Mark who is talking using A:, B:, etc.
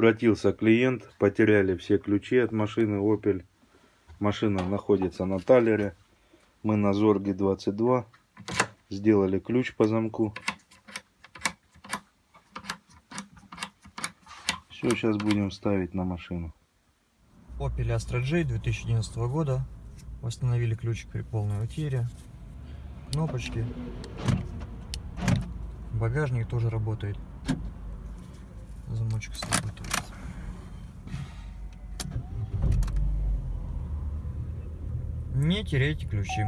A: Обратился клиент, потеряли все ключи от машины Opel. Машина находится на талере. Мы на Зорге 22 сделали ключ по замку. Все, сейчас будем ставить на машину.
B: Opel Astra J 2011 года. Восстановили ключик при полной утере. Кнопочки. Багажник тоже работает. Замочек сработает. Не теряйте ключи.